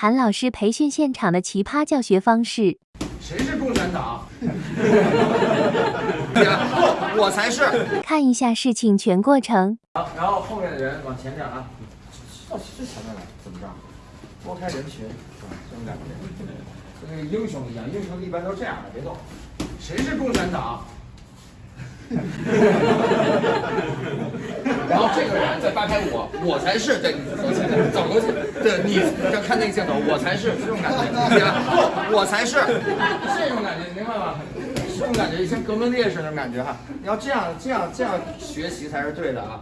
韩老师培训现场的奇葩教学方式。谁是共产党？不，我才是。看一下事情全过程。好，然后后面的人往前点啊，到最前面来，怎么着？拨开人群，跟那个英雄一样，英雄一般都这样的，别动。谁是共产党？然后这个人再扒开我，我才是。对，走起来，走过去。对，你要看那个镜头，我才是这种感觉。不，我才是这种感觉，明白吗？这种感觉像革命烈士那种感觉哈。你要这样，这样，这样学习才是对的啊。